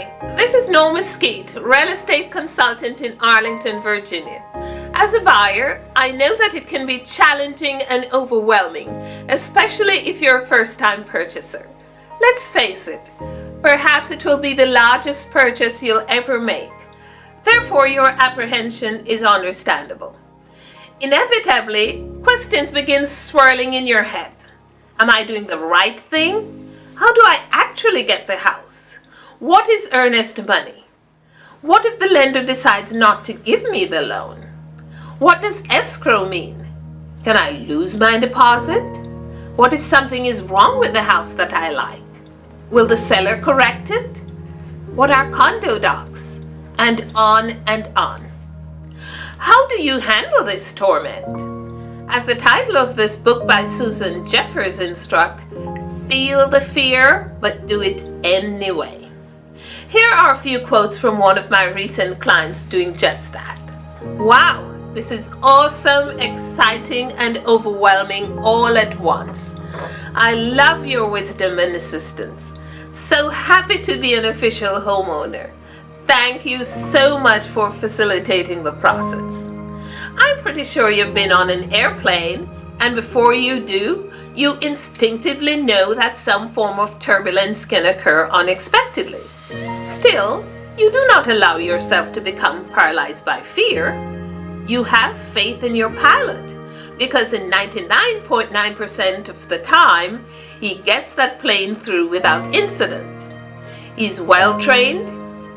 Hi, this is Norma Skeet, real estate consultant in Arlington, Virginia. As a buyer, I know that it can be challenging and overwhelming, especially if you're a first-time purchaser. Let's face it, perhaps it will be the largest purchase you'll ever make. Therefore, your apprehension is understandable. Inevitably, questions begin swirling in your head. Am I doing the right thing? How do I actually get the house? What is earnest money? What if the lender decides not to give me the loan? What does escrow mean? Can I lose my deposit? What if something is wrong with the house that I like? Will the seller correct it? What are condo docs? And on and on. How do you handle this torment? As the title of this book by Susan Jeffers instruct, feel the fear, but do it anyway. Here are a few quotes from one of my recent clients doing just that. Wow, this is awesome, exciting, and overwhelming all at once. I love your wisdom and assistance. So happy to be an official homeowner. Thank you so much for facilitating the process. I'm pretty sure you've been on an airplane and before you do, you instinctively know that some form of turbulence can occur unexpectedly. Still, you do not allow yourself to become paralyzed by fear. You have faith in your pilot because in 99.9% of the time, he gets that plane through without incident. He's well trained,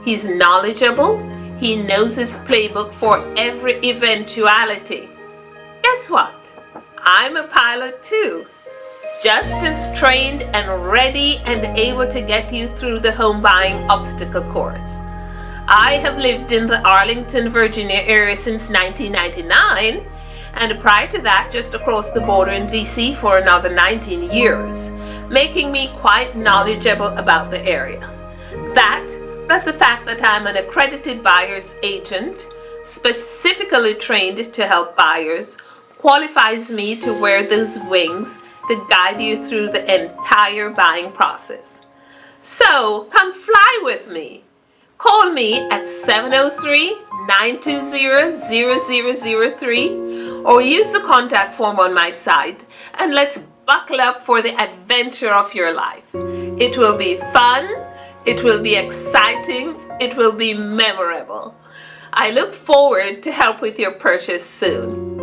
he's knowledgeable, he knows his playbook for every eventuality. Guess what? I'm a pilot too. Just as trained and ready and able to get you through the home buying obstacle course. I have lived in the Arlington, Virginia area since 1999 and prior to that just across the border in DC for another 19 years, making me quite knowledgeable about the area. That plus the fact that I'm an accredited buyer's agent, specifically trained to help buyers, qualifies me to wear those wings to guide you through the entire buying process. So come fly with me. Call me at 703-920-0003 or use the contact form on my site and let's buckle up for the adventure of your life. It will be fun, it will be exciting. It will be memorable. I look forward to help with your purchase soon.